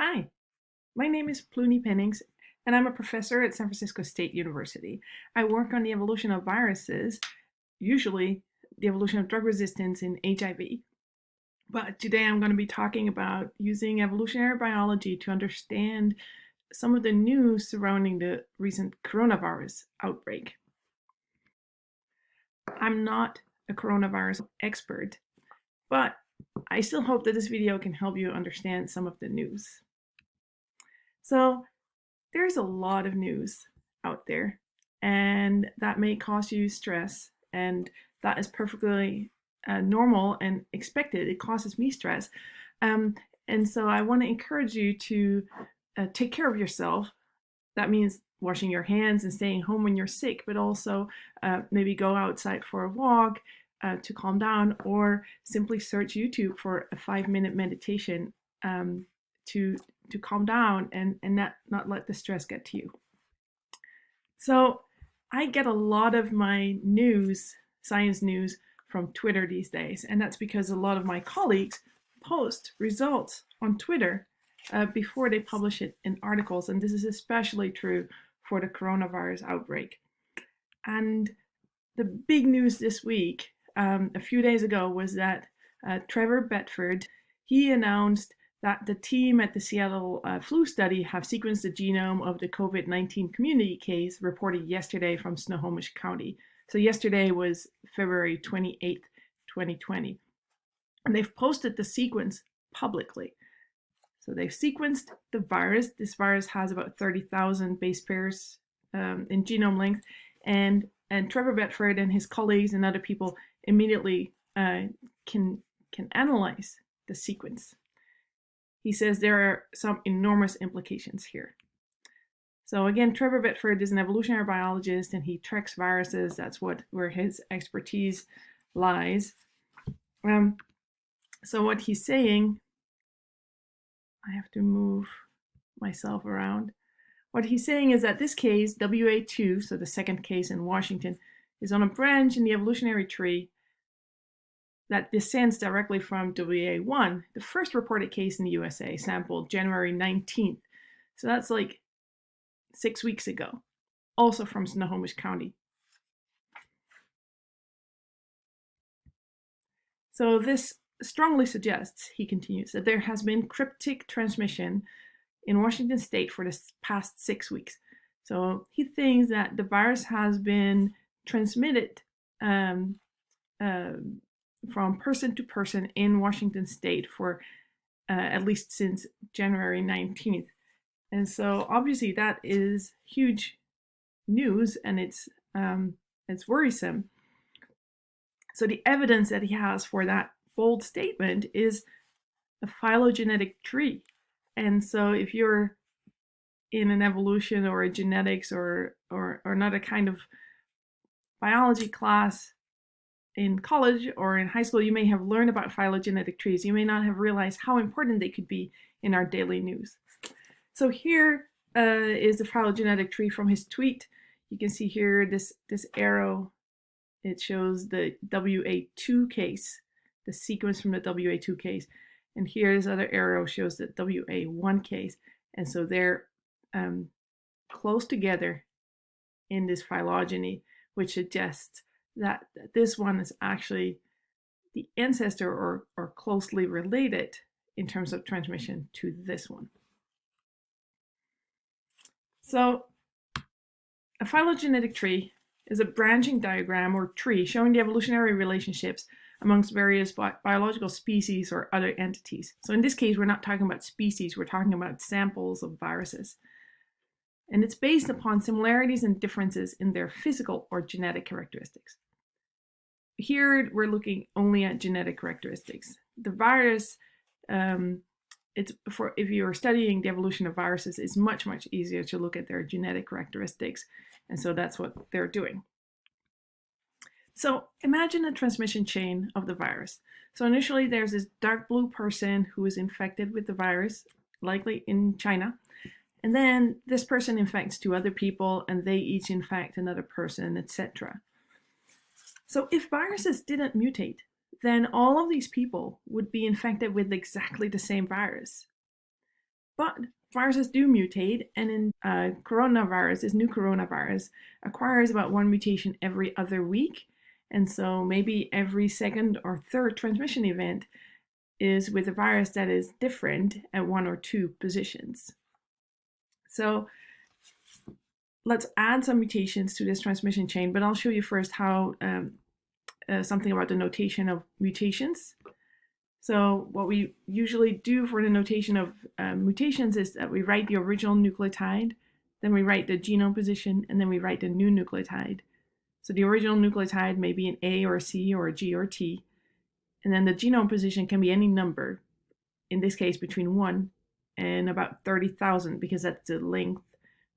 Hi, my name is Pleuni Pennings, and I'm a professor at San Francisco State University. I work on the evolution of viruses, usually the evolution of drug resistance in HIV. But today I'm going to be talking about using evolutionary biology to understand some of the news surrounding the recent coronavirus outbreak. I'm not a coronavirus expert, but I still hope that this video can help you understand some of the news. So there's a lot of news out there and that may cause you stress and that is perfectly uh, normal and expected. It causes me stress. Um, and so I want to encourage you to uh, take care of yourself. That means washing your hands and staying home when you're sick, but also uh, maybe go outside for a walk uh, to calm down or simply search YouTube for a five minute meditation um, to to calm down and, and not, not let the stress get to you. So I get a lot of my news, science news, from Twitter these days. And that's because a lot of my colleagues post results on Twitter uh, before they publish it in articles. And this is especially true for the coronavirus outbreak. And the big news this week, um, a few days ago, was that uh, Trevor Bedford, he announced that the team at the Seattle uh, flu study have sequenced the genome of the COVID-19 community case reported yesterday from Snohomish County. So yesterday was February 28th, 2020. And they've posted the sequence publicly. So they've sequenced the virus. This virus has about 30,000 base pairs um, in genome length. And, and Trevor Bedford and his colleagues and other people immediately uh, can, can analyze the sequence he says there are some enormous implications here. So again, Trevor Bedford is an evolutionary biologist and he tracks viruses. That's what where his expertise lies. Um, so what he's saying, I have to move myself around. What he's saying is that this case, WA2, so the second case in Washington, is on a branch in the evolutionary tree that descends directly from WA1, the first reported case in the USA, sampled January 19th. So that's like six weeks ago, also from Snohomish County. So this strongly suggests, he continues, that there has been cryptic transmission in Washington state for the past six weeks. So he thinks that the virus has been transmitted um, uh, from person to person in Washington state for uh, at least since January 19th. And so obviously that is huge news and it's um, it's worrisome. So the evidence that he has for that bold statement is a phylogenetic tree. And so if you're in an evolution or a genetics or or, or not a kind of biology class, in college or in high school, you may have learned about phylogenetic trees. You may not have realized how important they could be in our daily news. So here uh, is the phylogenetic tree from his tweet. You can see here this, this arrow. It shows the WA2 case, the sequence from the WA2 case. And here this other arrow shows the WA1 case. And so they're um, close together in this phylogeny, which suggests that this one is actually the ancestor or, or closely related in terms of transmission to this one. So a phylogenetic tree is a branching diagram or tree showing the evolutionary relationships amongst various bi biological species or other entities. So in this case, we're not talking about species, we're talking about samples of viruses. And it's based upon similarities and differences in their physical or genetic characteristics here we're looking only at genetic characteristics. The virus, um, it's for if you're studying the evolution of viruses, it's much, much easier to look at their genetic characteristics. And so that's what they're doing. So imagine a transmission chain of the virus. So initially there's this dark blue person who is infected with the virus, likely in China. And then this person infects two other people and they each infect another person, etc. So if viruses didn't mutate, then all of these people would be infected with exactly the same virus. But viruses do mutate, and in uh, coronavirus, this new coronavirus, acquires about one mutation every other week. And so maybe every second or third transmission event is with a virus that is different at one or two positions. So let's add some mutations to this transmission chain, but I'll show you first how um, uh, something about the notation of mutations. So what we usually do for the notation of uh, mutations is that we write the original nucleotide, then we write the genome position, and then we write the new nucleotide. So the original nucleotide may be an A or a C or a G or a T, and then the genome position can be any number, in this case between 1 and about 30,000 because that's the length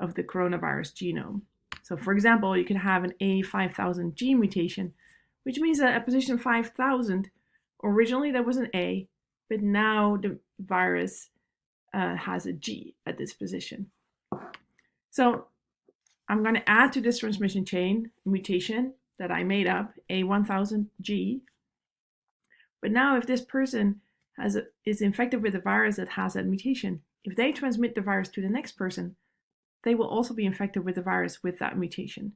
of the coronavirus genome. So for example, you can have an A5000G mutation, which means that at position 5000, originally there was an A, but now the virus uh, has a G at this position. So I'm going to add to this transmission chain mutation that I made up, A1000G. But now if this person has a, is infected with a virus that has that mutation, if they transmit the virus to the next person, they will also be infected with the virus with that mutation.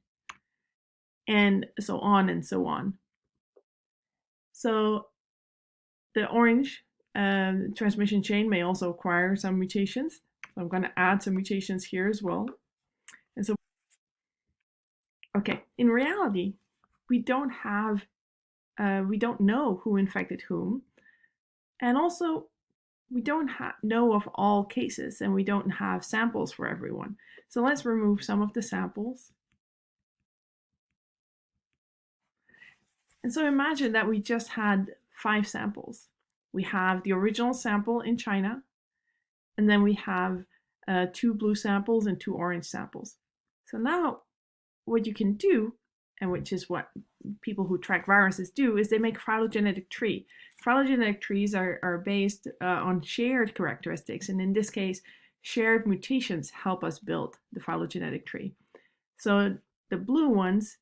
And so on and so on. So the orange um, transmission chain may also acquire some mutations. So I'm going to add some mutations here as well. And so, okay, in reality, we don't have, uh, we don't know who infected whom. And also, we don't know of all cases and we don't have samples for everyone. So let's remove some of the samples. And so imagine that we just had five samples. We have the original sample in China, and then we have uh, two blue samples and two orange samples. So now what you can do, and which is what people who track viruses do, is they make phylogenetic tree. Phylogenetic trees are, are based uh, on shared characteristics, and in this case, shared mutations help us build the phylogenetic tree. So the blue ones,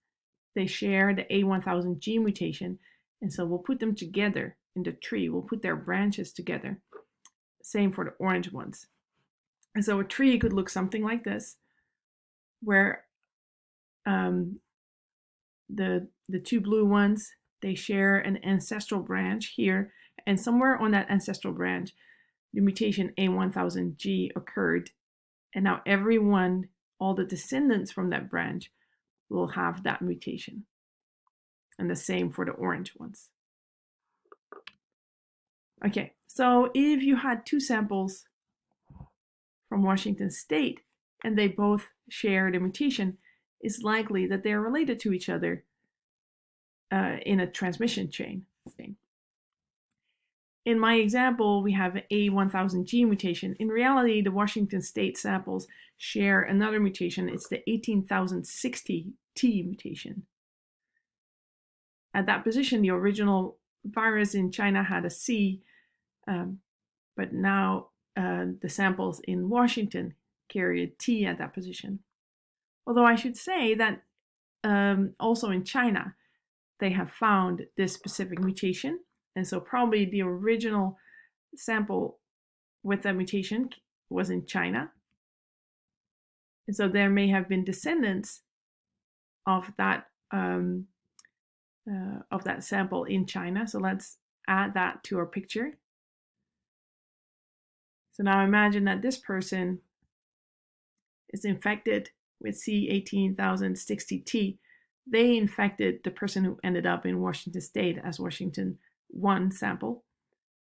they share the A1000G mutation, and so we'll put them together in the tree. We'll put their branches together. Same for the orange ones. And so a tree could look something like this, where um, the, the two blue ones, they share an ancestral branch here, and somewhere on that ancestral branch, the mutation A1000G occurred. And now everyone, all the descendants from that branch will have that mutation. And the same for the orange ones. Okay, so if you had two samples from Washington State and they both share the mutation, it's likely that they're related to each other uh, in a transmission chain thing. In my example, we have A1000G mutation. In reality, the Washington State samples share another mutation. It's the 18060T mutation. At that position, the original virus in China had a C, um, but now uh, the samples in Washington carry a T at that position. Although I should say that um, also in China, they have found this specific mutation. And so probably the original sample with that mutation was in China. And so there may have been descendants of that um, uh, of that sample in China. So let's add that to our picture. So now imagine that this person is infected with C18060T they infected the person who ended up in Washington State as Washington 1 sample.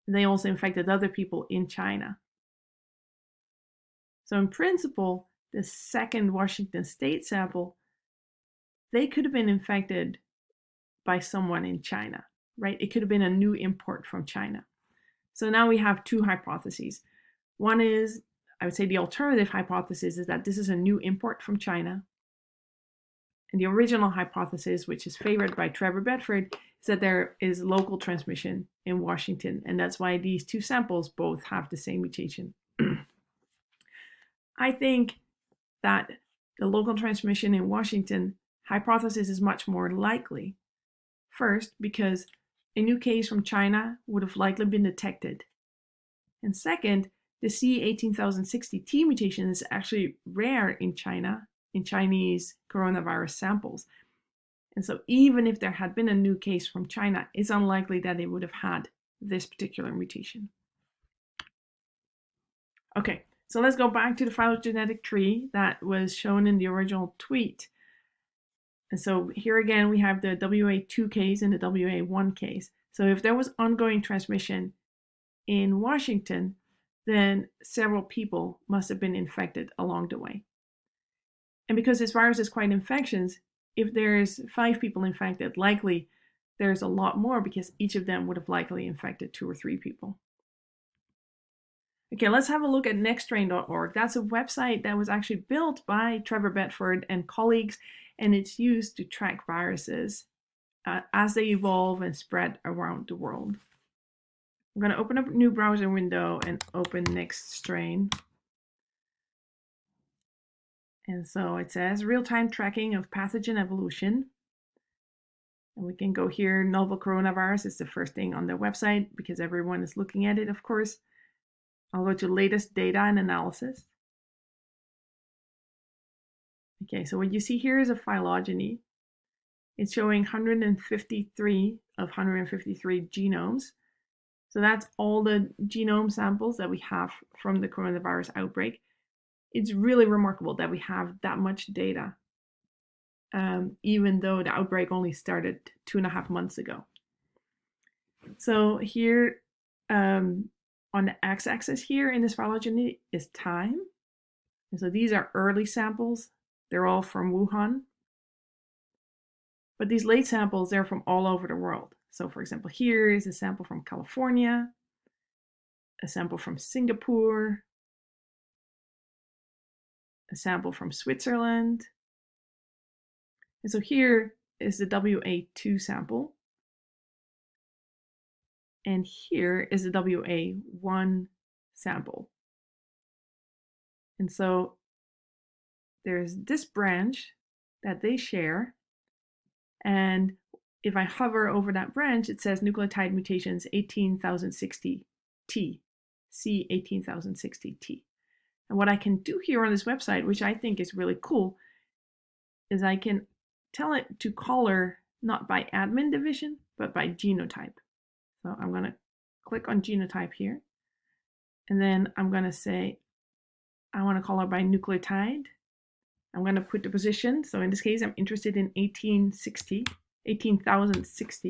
They also infected other people in China. So in principle, the second Washington State sample, they could have been infected by someone in China, right? It could have been a new import from China. So now we have two hypotheses. One is, I would say the alternative hypothesis is that this is a new import from China and the original hypothesis, which is favored by Trevor Bedford, is that there is local transmission in Washington, and that's why these two samples both have the same mutation. I think that the local transmission in Washington hypothesis is much more likely. First, because a new case from China would have likely been detected. And second, the C18060T mutation is actually rare in China, in Chinese coronavirus samples. And so even if there had been a new case from China, it's unlikely that they would have had this particular mutation. Okay, so let's go back to the phylogenetic tree that was shown in the original tweet. And so here again, we have the WA2 case and the WA1 case. So if there was ongoing transmission in Washington, then several people must have been infected along the way. And because this virus is quite infectious, if there's five people infected, likely there's a lot more because each of them would have likely infected two or three people. Okay, let's have a look at nextstrain.org. That's a website that was actually built by Trevor Bedford and colleagues, and it's used to track viruses uh, as they evolve and spread around the world. I'm going to open up a new browser window and open NextStrain. And so it says real-time tracking of pathogen evolution. And we can go here, novel coronavirus is the first thing on the website because everyone is looking at it, of course. I'll go to latest data and analysis. Okay, so what you see here is a phylogeny. It's showing 153 of 153 genomes. So that's all the genome samples that we have from the coronavirus outbreak. It's really remarkable that we have that much data, um, even though the outbreak only started two and a half months ago. So here um, on the x-axis here in this phylogeny is time. And so these are early samples. They're all from Wuhan. But these late samples, they're from all over the world. So for example, here is a sample from California, a sample from Singapore, a sample from Switzerland. And so here is the WA2 sample. And here is the WA1 sample. And so there's this branch that they share. And if I hover over that branch, it says nucleotide mutations 18060T, C18060T. And what I can do here on this website, which I think is really cool, is I can tell it to color not by admin division, but by genotype. So I'm going to click on genotype here. And then I'm going to say, I want to color by nucleotide. I'm going to put the position. So in this case, I'm interested in 1860. 18,060.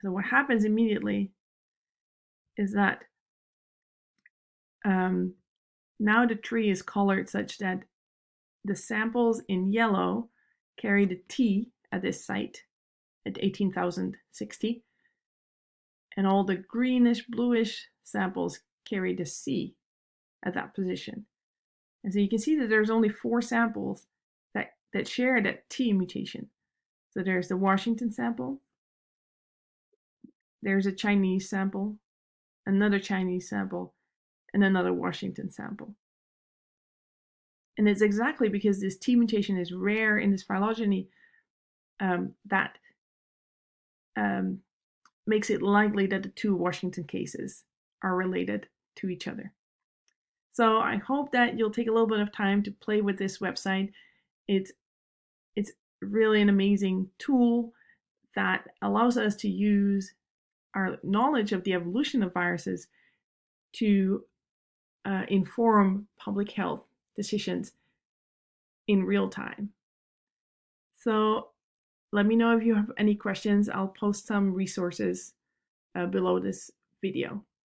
So what happens immediately is that um, now the tree is colored such that the samples in yellow carry the T at this site at 18,060 and all the greenish bluish samples carry the C at that position. And so you can see that there's only four samples that share that T mutation. So there's the Washington sample, there's a Chinese sample, another Chinese sample, and another Washington sample. And it's exactly because this T mutation is rare in this phylogeny um, that um, makes it likely that the two Washington cases are related to each other. So I hope that you'll take a little bit of time to play with this website it's it's really an amazing tool that allows us to use our knowledge of the evolution of viruses to uh, inform public health decisions in real time. So let me know if you have any questions. I'll post some resources uh, below this video.